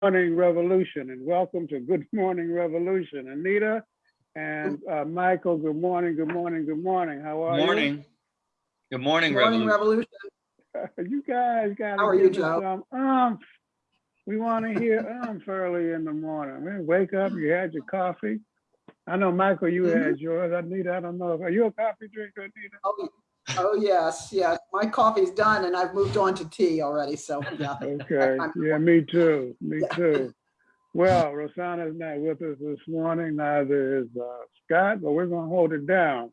Good morning Revolution and welcome to Good Morning Revolution. Anita and uh, Michael, good morning, good morning, good morning. How are you? Morning. Good morning, Morning Revolution. Revolution. You guys gotta How are you, Joe? some umph. We want to hear umph early in the morning. Man, wake up, you had your coffee. I know, Michael, you Mhm. had yours. Anita, I don't know. if Are you a coffee drinker, Anita? Oh, oh, yes, yes. My coffee's done and I've moved on to tea already, so, yeah. Okay, I'm- yeah, me too, me Yeah. too. Well, Rosanna's not with us this morning, neither is uh, Scott, but we're gonna hold it down.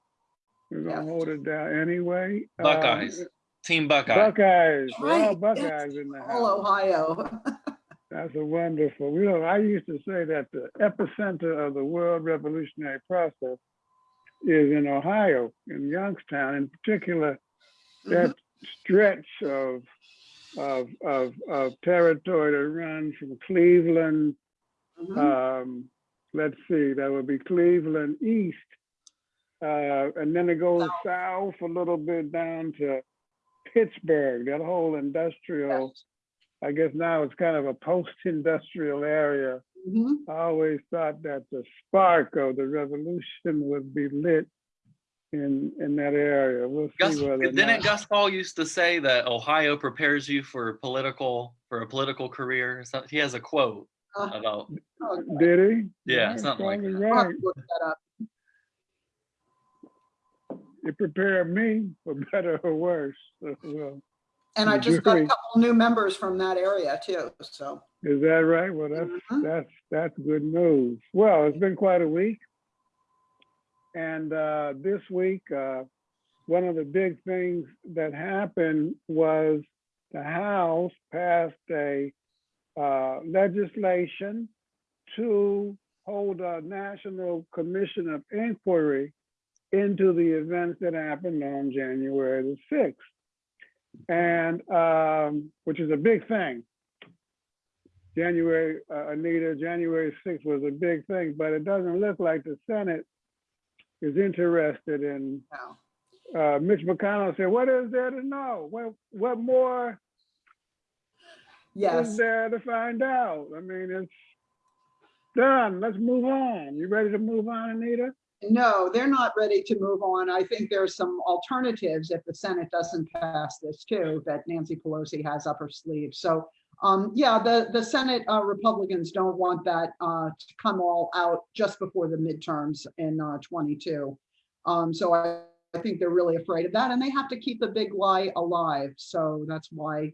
We're gonna Yes. hold it down anyway. Um, Buckeyes. Team Buckeye. Buckeyes, we're all Right, yes. Buckeyes in the All house. Ohio. That's a wonderful, you know, I used to say that the epicenter of the world revolutionary process is in Ohio, in Youngstown, in particular, that stretch of, of, of, of territory that runs from Cleveland, Mhm. um, let's see, that would be Cleveland East. Uh, and then it goes south a little bit down to Pittsburgh, that whole industrial, I guess now it's kind of a post-industrial area. Mhm. I always thought that the spark of the revolution would be lit in, in that area. We'll Gus, see whether or didn't not. Gus Hall used to say that Ohio prepares you for political for a political career? So he has a quote Uh, about oh, Did he? Yeah, That's something like probably Right. that up. It prepared me for better or worse. Well, And I just got a couple new members from that area too, so. Is that right? Well, that's, Mhm. that's, that's good news. Well, it's been quite a week. And uh, this week, uh, one of the big things that happened was the House passed a uh, legislation to hold a National Commission of Inquiry into the events that happened on January the 6th. And, um, which is a big thing. January, uh, Anita, January 6th was a big thing, but it doesn't look like the Senate is interested in, no. uh, Mitch McConnell said, what is there to know? What, what more is there to find out? I mean, it's done. Let's move on. You ready to move on, Anita? No, they're not ready to move on. I think there's some alternatives if the Senate doesn't pass this too, that Nancy Pelosi has up her sleeve. So, um, yeah, the, the Senate uh, Republicans don't want that uh, to come all out just before the midterms in uh, 22. Um, so I, I think they're really afraid of that and they have to keep the big lie alive. So that's why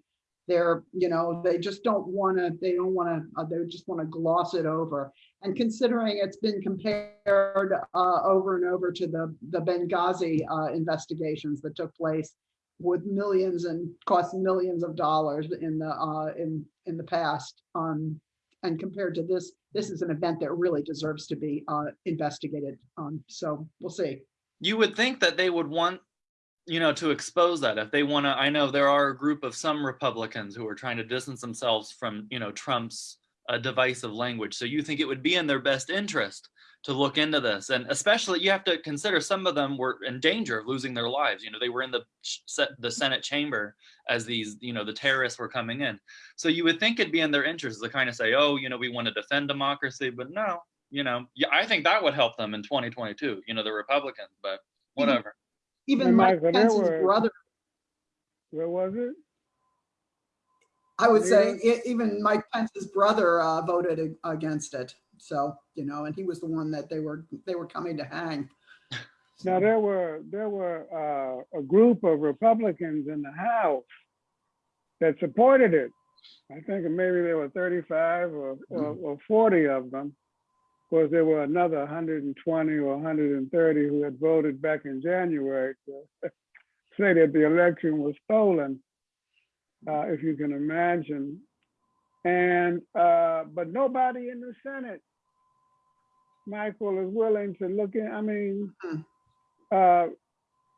they're, you know, they just don't want to, they don't want to, uh, they just want to gloss it over. And considering it's been compared uh, over and over to the, the Benghazi uh, investigations that took place with millions and cost millions of dollars in the, uh, in, in the past. Um, and compared to this, this is an event that really deserves to be uh, investigated. Um, so we'll see. you would think that they would want you know to expose that. If they want to i know there are a group of some republicans who are trying to distance themselves from you know trump's uh, divisive language. So you think it would be in their best interest to look into this? And especially you have to consider some of them were in danger of losing their lives. You know they were in the the senate chamber as these you know the terrorists were coming in. So you would think it'd be in their interest to kind of say oh you know we want to defend democracy but no you know yeah i think that would help them in 2022 you know the republicans but whatever Even And Mike Pence's were- brother, Where was it? I would say, e- even Mike Pence's brother uh, voted against it. So, you know, and he was the one that they were, they were coming to hang. Now, there were, there were uh, a group of Republicans in the House that supported it. I think maybe there were 35 or, or, or 40 of them. Of course, there were another 120 or 130 who had voted back in January to say that the election was stolen, uh, if you can imagine. And, uh, but nobody in the Senate, Michael, is willing to look in, I mean, Hmm. uh,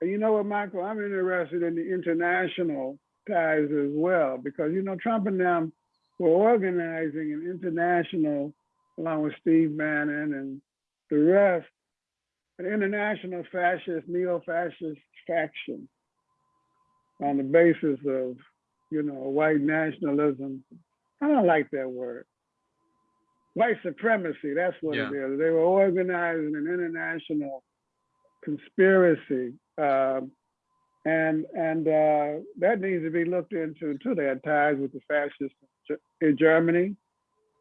you know what, Michael, I'm interested in the international ties as well, because, you know, Trump and them were organizing an international, along with Steve Bannon and the rest, an international fascist, neo-fascist faction on the basis of, you know, white nationalism. I don't like that word. white supremacy. That's what it is. They were organizing an international conspiracy. Um, and and uh, that needs to be looked into too. They had ties with the fascists in Germany,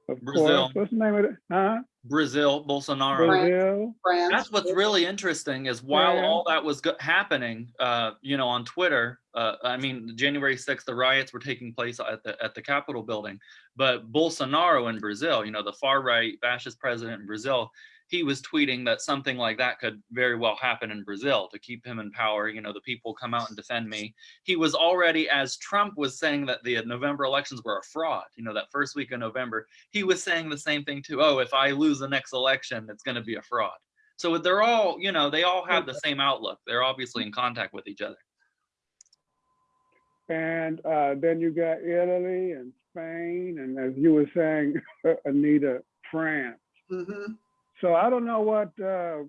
of Brazil. course. What's the name of it? Huh? Brazil, Bolsonaro. Brazil. France. That's what's really interesting is while Yeah. all that was happening, uh, you know, on Twitter, uh, I mean, January 6th, the riots were taking place at the at the Capitol building, but Bolsonaro in Brazil, you know, the far right fascist president in Brazil, he was tweeting that something like that could very well happen in Brazil to keep him in power. You know, the people come out and defend me. He was already, as Trump was saying that the November elections were a fraud, you know, that first week of November, he was saying the same thing too. Oh, if I lose the next election, it's going to be a fraud. So they're all, you know, they all have the same outlook. They're obviously in contact with each other. And uh, then you got Italy and Spain, and as you were saying, Anita, France. Mhm. So I don't know what uh,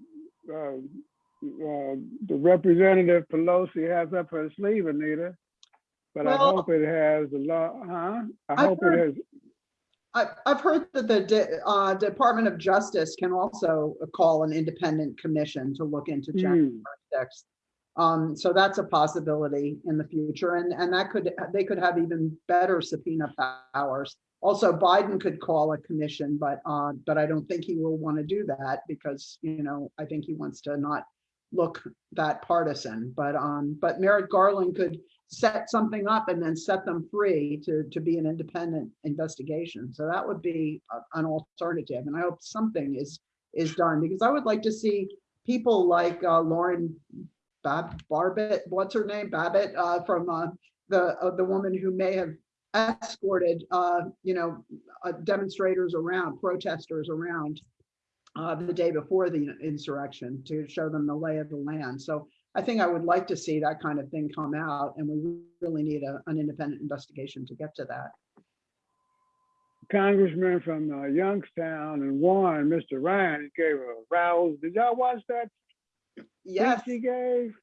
uh, uh, the representative Pelosi has up her sleeve, Anita. But I hope it has a lot, huh? I I've hope it has, I, I've heard that the De- uh, Department of Justice can also call an independent commission to look into January hmm, sixth. Um, so that's a possibility in the future and, and that could, they could have even better subpoena powers. Also, Biden could call a commission, but, uh, but I don't think he will want to do that because, you know, I think he wants to not look that partisan, but, um, but Merrick Garland could set something up and then set them free to, to be an independent investigation. So that would be a- an alternative. And I hope something is, is done because I would like to see people like uh, Lauren Bab, what's her name? Babbitt, uh, from, uh, the, uh, the woman who may have escorted, uh, you know, uh, demonstrators around, protesters around uh, the day before the insurrection to show them the lay of the land. So I think I would like to see that kind of thing come out and we really need a, an independent investigation to get to that. Congressman from uh, Youngstown and Warren, Mr. Ryan, gave a rouse. Did y'all watch that Yes, he gave?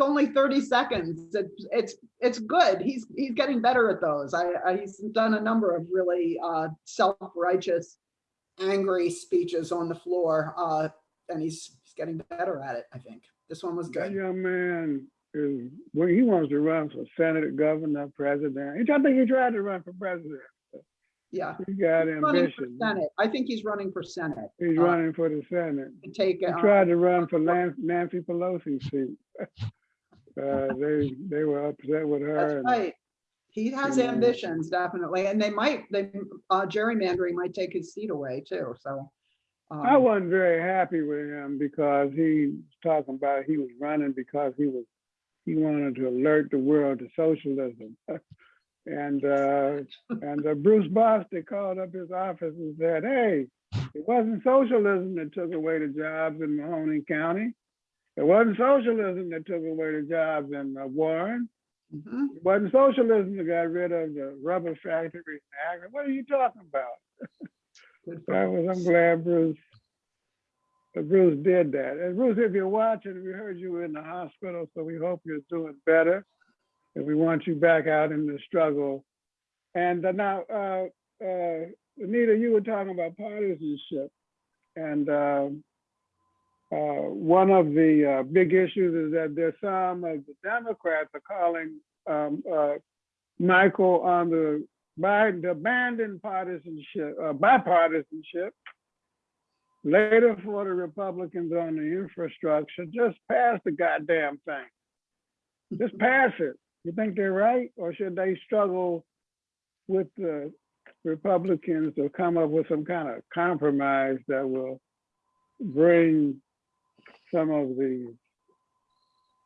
It's only 30 seconds. It's, it's, it's good. He's, he's getting better at those. I, I, he's done a number of really uh, self-righteous, angry speeches on the floor. uh, And he's, he's getting better at it, I think. This one was That good. young man is, well, he wants to run for senator, governor, president. I think he tried to run for president. Yeah. He got Running for ambition. Senate. I think he's running for Senate. He's uh, running for the Senate. Take, He uh, tried to run for Nancy Pelosi's seat. Uh, they, they were upset with her. That's and- right. He has ambitions, definitely, and they might, they, uh, gerrymandering might take his seat away too, so. I um, wasn't very happy with him because he was talking about he was running because he was, he wanted to alert the world to socialism. And, uh, and uh, Bruce Bostic called up his office and said, hey, it wasn't socialism that took away the jobs in Mahoning County. It wasn't socialism that took away the jobs in uh, Warren. mhm. It wasn't socialism that got rid of the rubber factories in Akron. What are you talking about? I was, I'm glad Bruce, Bruce did that. And Bruce, if you're watching, we heard you were in the hospital, so we hope you're doing better. And we want you back out in the struggle. And uh, now, uh, uh, Anita, you were talking about partisanship. And um uh, one of the uh, big issues is that there's some of the Democrats are calling um, uh, Michael on the Biden abandon partisanship, uh, bipartisanship. Later for the Republicans on the infrastructure, just pass the goddamn thing. Just pass it. You think they're right? Or should they struggle with the Republicans to come up with some kind of compromise that will bring some of the,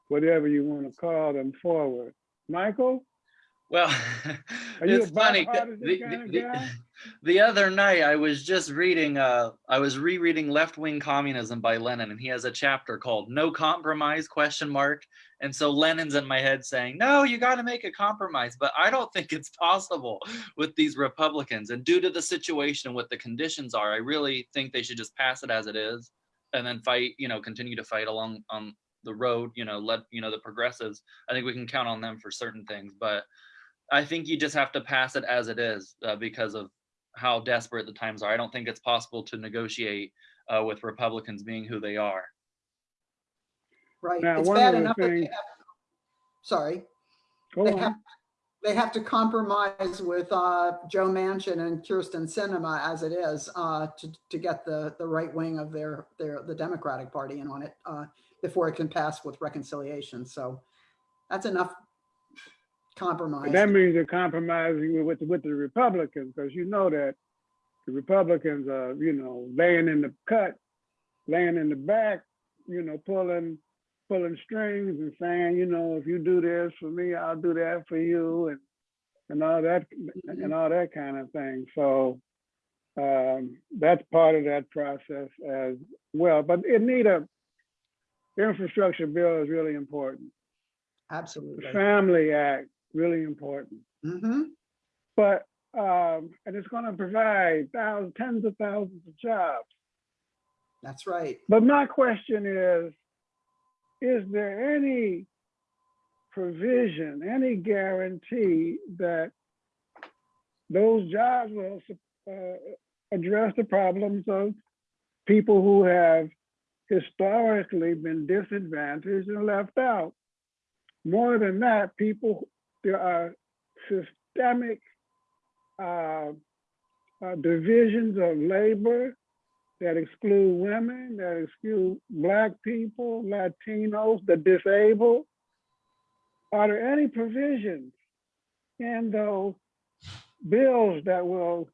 whatever you want to call them forward? Michael? Well, Are you it's funny. The, kind of the- the other night, I was just reading. Uh, I was rereading Left Wing Communism by Lenin, and he has a chapter called "No Compromise?" Question mark. And so Lenin's in my head saying, "No, you got to make a compromise." But I don't think it's possible with these Republicans. And due to the situation and what the conditions are, I really think they should just pass it as it is, and then fight. You know, continue to fight along on the road. You know, let you know the progressives. I think we can count on them for certain things, but I think you just have to pass it as it is uh, because of how desperate the times are. I don't think it's possible to negotiate uh, with Republicans being who they are. Right, Now, it's bad of the enough that they things- have, sorry, Go they on. have, they have to compromise with uh, Joe Manchin and Kyrsten Sinema as it is uh, to, to get the, the right wing of their, their, the Democratic Party in on it uh, before it can pass with reconciliation. So that's enough compromise. That means you're compromising with, with the Republicans, because you know that the Republicans are, you know, laying in the cut, laying in the back, you know, pulling, pulling strings and saying, you know, if you do this for me, I'll do that for you and, and all that, and all that kind of thing. So um, that's part of that process as well. But it need a, infrastructure bill is really important. The Absolutely. Family Act, really important. hmm But, um, and it's gonna provide thousands, tens of thousands of jobs. That's right. But my question is, is there any provision, any guarantee that those jobs will uh, address the problems of people who have historically been disadvantaged and left out? More than that, people, there are systemic uh, uh, divisions of labor that exclude women, that exclude black people, Latinos, the disabled. Are there any provisions in those bills that will,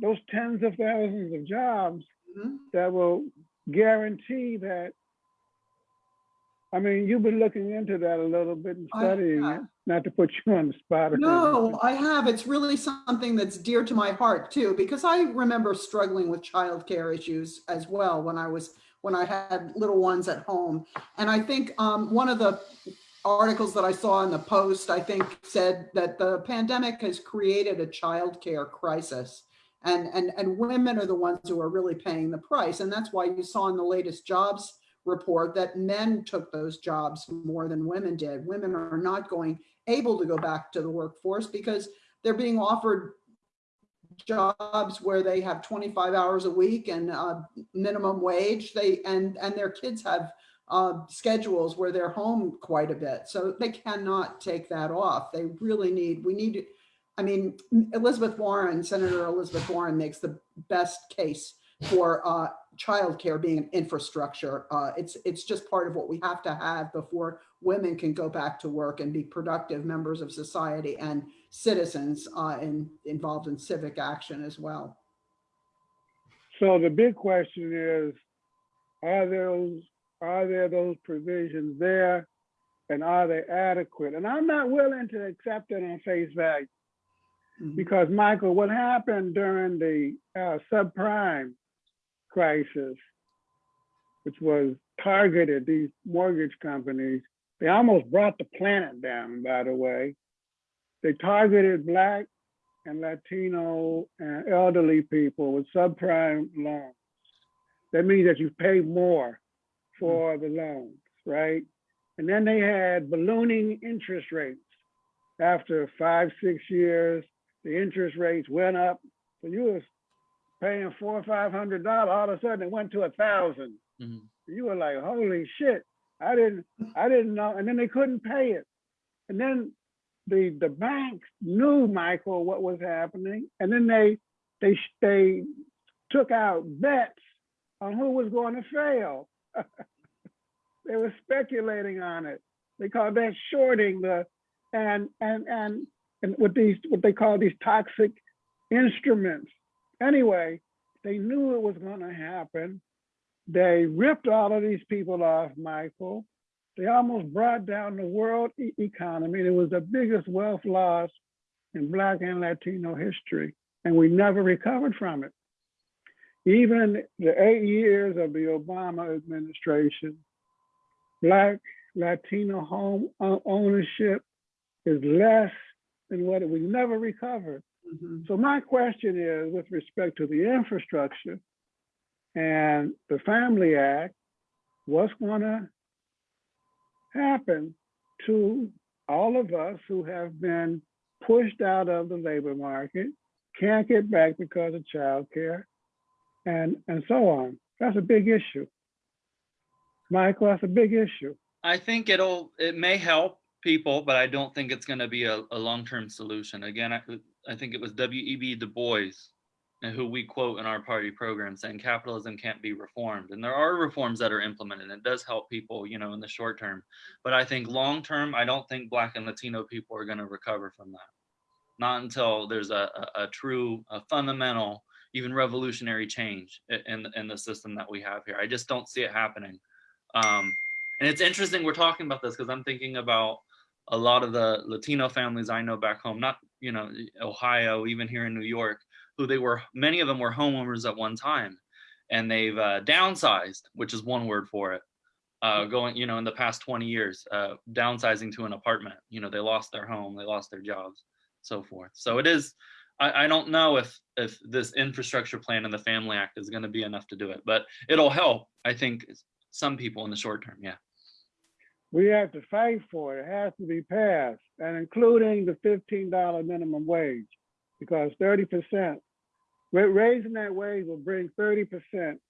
those tens of thousands of jobs Mhm. that will guarantee that? I mean, you've been looking into that a little bit and studying it, not to put you on the spot. No. I have. It's really something that's dear to my heart too, because I remember struggling with childcare issues as well when I was, when I had little ones at home. And I think um, one of the articles that I saw in the Post, I think said that the pandemic has created a childcare crisis. And, and, and women are the ones who are really paying the price. And that's why you saw in the latest jobs report that men took those jobs more than women did. Women are not going able to go back to the workforce because they're being offered jobs where they have 25 hours a week and uh, minimum wage. They and and their kids have uh, schedules where they're home quite a bit, so they cannot take that off. They really need. We need. I mean, Elizabeth Warren, Senator Elizabeth Warren, makes the best case for uh, childcare being an infrastructure. Uh, it's it's just part of what we have to have before women can go back to work and be productive members of society and citizens uh, in, involved in civic action as well. So the big question is, are those, are there those provisions there? And are they adequate? And I'm not willing to accept it on face value. Mhm. Because Michael, what happened during the uh, subprime crisis, which was targeted these mortgage companies, they almost brought the planet down, by the way. They targeted Black and Latino and elderly people with subprime loans. That means that you pay more for the loans, right? And then they had ballooning interest rates. After five, six years, the interest rates went up. So you was paying four or five hundred dollars, all of a sudden it went to a thousand. Mhm. You were like, holy shit, I didn't, I didn't know, and then they couldn't pay it. And then the, the banks knew, Michael, what was happening, and then they, they, they took out bets on who was going to fail. They were speculating on it. They called that shorting the, and, and, and, and with these, what they call these toxic instruments. Anyway, they knew it was gonna happen. They ripped all of these people off, Michael. They almost brought down the world e- economy. It was the biggest wealth loss in Black and Latino history, and we never recovered from it. Even the eight years of the Obama administration, Black Latino home uh, ownership is less than what we never recovered. Mhm. So my question is, with respect to the infrastructure and the Family Act, what's gonna happen to all of us who have been pushed out of the labor market, can't get back because of childcare and, and so on. That's a big issue. Michael, that's a big issue. I think it'll, it may help people, but I don't think it's gonna be a, a long-term solution. Again, I, I think it was W.E.B. Du Bois, who we quote in our party program, saying capitalism can't be reformed. And there are reforms that are implemented. It does help people, you know, in the short term. But I think long-term, I don't think Black and Latino people are gonna recover from that. Not until there's a, a, a true, a fundamental, even revolutionary change in, in the system that we have here. I just don't see it happening. Um, and it's interesting we're talking about this because I'm thinking about a lot of the Latino families I know back home, not, you know, Ohio, even here in New York, who they were, many of them were homeowners at one time and they've uh, downsized, which is one word for it. Uh, going, you know, in the past 20 years, uh, downsizing to an apartment, you know, they lost their home, they lost their jobs, so forth. So it is, I, I don't know if, if this infrastructure plan and the Family Act is going to be enough to do it, but it'll help, I think, some people in the short term, yeah. We have to fight for it. It has to be passed, and including the fifteen dollar minimum wage, because thirty percent, raising that wage will bring thirty percent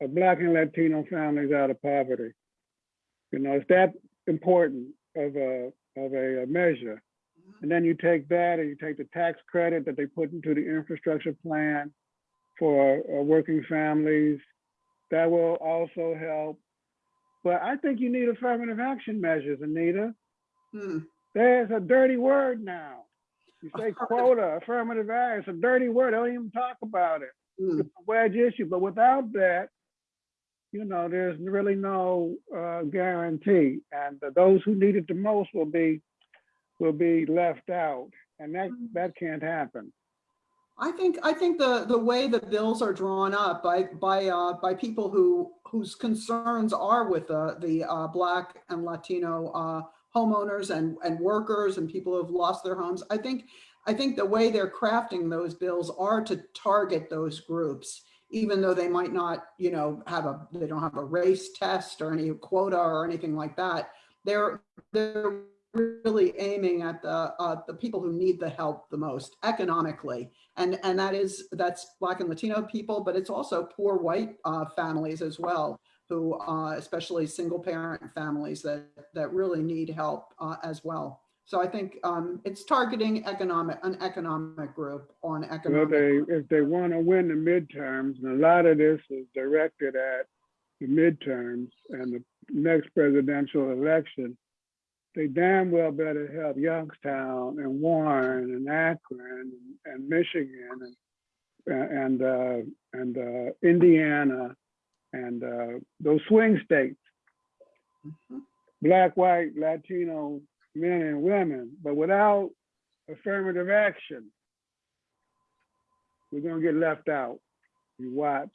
of Black and Latino families out of poverty. You know, it's that important of a of a measure. And then you take that and you take the tax credit that they put into the infrastructure plan for uh, working families. That will also help. But I think you need affirmative action measures, Anita. Hmm. There's a dirty word now. You say quota, affirmative action, it's a dirty word. They don't even talk about it. Hmm. It's a wedge issue, but without that, you know, there's really no uh, guarantee. And those who need it the most will be will be left out, and that that can't happen. I think, I think the, the way the bills are drawn up by, by, uh, by people who, whose concerns are with the, the, uh, Black and Latino, uh, homeowners and, and workers and people who've lost their homes, I think, I think the way they're crafting those bills are to target those groups, even though they might not, you know, have a, they don't have a race test or any quota or anything like that. They're, they're really aiming at the, uh, the people who need the help the most economically. And, and that is, that's Black and Latino people, but it's also poor white uh, families as well, who, uh, especially single parent families that, that really need help uh, as well. So I think um, it's targeting economic, an economic group on economic. Well, they if they want to win the midterms, and a lot of this is directed at the midterms and the next presidential election, they damn well better help Youngstown and Warren and Akron and, and Michigan and and uh, and uh, Indiana and uh, those swing states, Mhm. black, white, Latino men and women. But without affirmative action, we're gonna get left out. You watch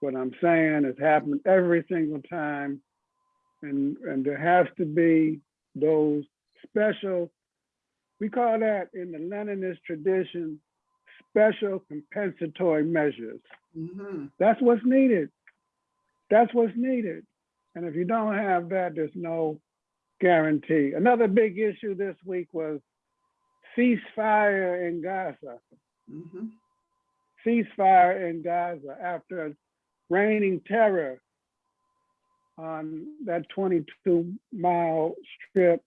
what I'm saying. It's happened every single time. And, and there has to be those special, we call that in the Leninist tradition, special compensatory measures. Mhm. That's what's needed. That's what's needed. And if you don't have that, there's no guarantee. Another big issue this week was ceasefire in Gaza Mhm. ceasefire in Gaza after raining terror on that 22 mile strip,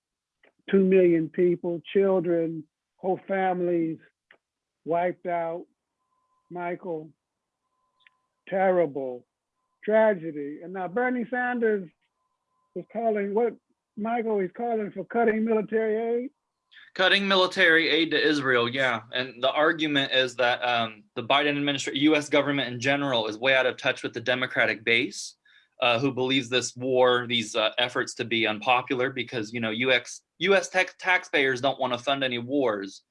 2 million people, children, whole families wiped out. Michael, terrible tragedy. And now Bernie Sanders is calling what, Michael, is calling for cutting military aid. Cutting military aid to Israel, yeah. And the argument is that um, the Biden administration, US government in general, is way out of touch with the Democratic base, uh, who believes this war, these uh, efforts to be unpopular because, you know, US, US tax taxpayers don't want to fund any wars,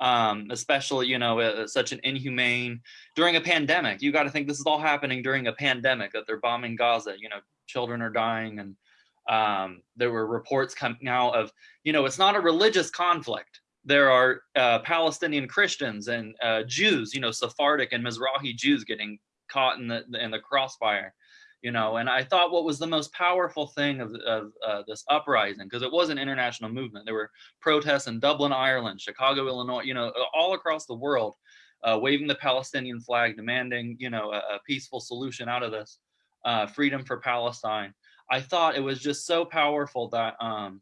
um, especially, you know, uh, such an inhumane, during a pandemic. You got to think this is all happening during a pandemic, that they're bombing Gaza, you know, children are dying. And um, there were reports coming out of you know, it's not a religious conflict. There are uh, Palestinian Christians and uh, Jews, you know, Sephardic and Mizrahi Jews getting caught in the in the crossfire, you know. And I thought what was the most powerful thing of, of uh, this uprising, because it was an international movement. There were protests in Dublin, Ireland, Chicago, Illinois, you know, all across the world uh, waving the Palestinian flag, demanding, you know, a, a peaceful solution out of this, uh, freedom for Palestine. I thought it was just so powerful that um,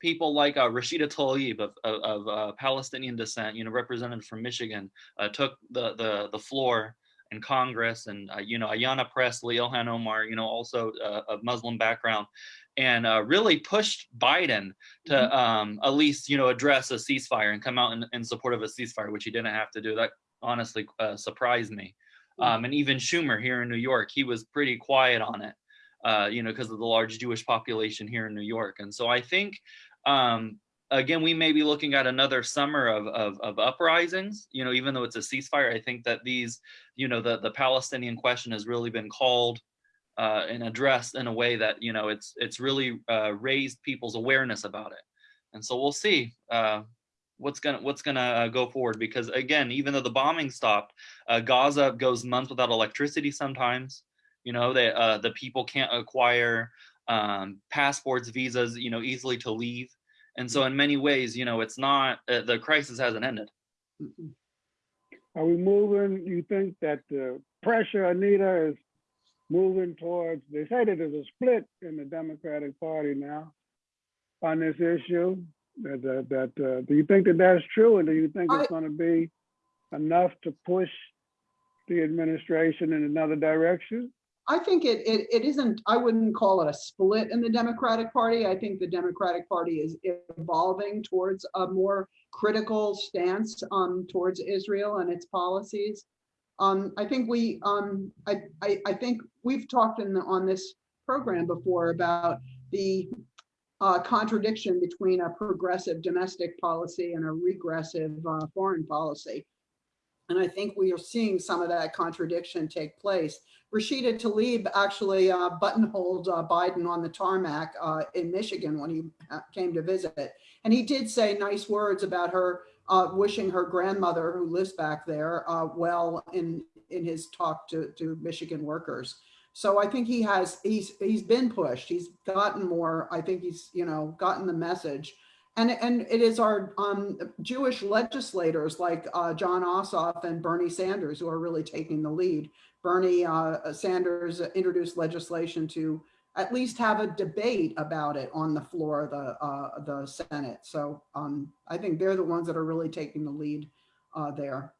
people like uh, Rashida Tlaib of, of, of uh, Palestinian descent, you know, represented from Michigan, uh, took the, the, the floor in Congress and, uh, you know, Ayanna Pressley, Ilhan Omar, you know, also uh, of Muslim background, and uh, really pushed Biden to Mhm. um, at least, you know, address a ceasefire and come out in, in support of a ceasefire, which he didn't have to do. That honestly uh, surprised me. Mm. Um, and even Schumer here in New York, he was pretty quiet on it, uh, you know, because of the large Jewish population here in New York. And so I think, um, again, we may be looking at another summer of, of, of uprisings, you know, even though it's a ceasefire, I think that these, you know, the, the Palestinian question has really been called uh, and addressed in a way that, you know, it's, it's really uh, raised people's awareness about it. And so we'll see uh, what's gonna what's gonna uh, go forward because again, even though the bombing stopped, uh, Gaza goes months without electricity sometimes. You know, they uh, the people can't acquire um, passports, visas, you know, easily to leave. And so in many ways, you know, it's not uh, the crisis hasn't ended. Are we moving, you think that the pressure, Anita, is moving towards, they say that there's a split in the Democratic Party now on this issue? That, that, that, uh, do you think that that's true? And do you think I- it's gonna be enough to push the administration in another direction? I think it, it, it isn't, I wouldn't call it a split in the Democratic Party. I think the Democratic Party is evolving towards a more critical stance um, towards Israel and its policies. Um, I think we, um, I, I, I think we've talked in the, on this program before about the uh, contradiction between a progressive domestic policy and a regressive uh, foreign policy. And I think we are seeing some of that contradiction take place. Rashida Tlaib actually uh, buttonholed uh, Biden on the tarmac uh, in Michigan when he uh, came to visit. And he did say nice words about her, uh, wishing her grandmother, who lives back there, uh, well in, in his talk to, to Michigan workers. So I think he has, he's, he's been pushed. He's gotten more, I think he's, you know, gotten the message. And, and it is our um, Jewish legislators like uh, Jon Ossoff and Bernie Sanders who are really taking the lead. Bernie uh, Sanders introduced legislation to at least have a debate about it on the floor of the, uh, the Senate. So um, I think they're the ones that are really taking the lead uh, there.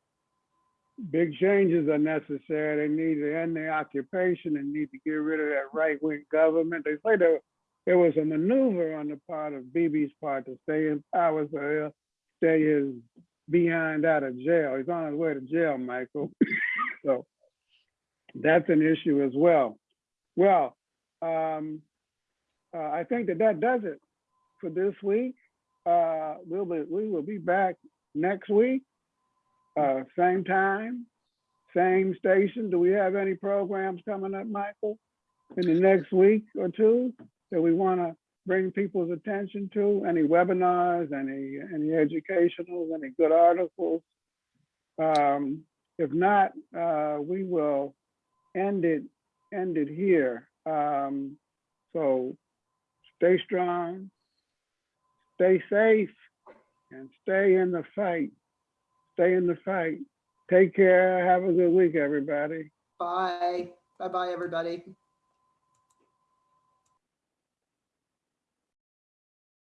Big changes are necessary. They need to end the occupation and need to get rid of that right-wing government. They say there, there was a maneuver on the part of Bibi's part to stay in power, so he'll stay his behind out of jail. He's on his way to jail, Michael. so that's an issue as well. Well, um, uh, I think that that does it for this week. Uh, we'll be, we will be back next week. Uh, same time, same station. Do we have any programs coming up, Michael, in the next week or two that we want to bring people's attention to? Any webinars, any, any educational, any good articles? Um, if not, uh, we will end it, end it here. Um, so stay strong, stay safe, and stay in the fight. Stay in the fight. Take care. Have a good week, everybody. Bye. Bye-bye, everybody.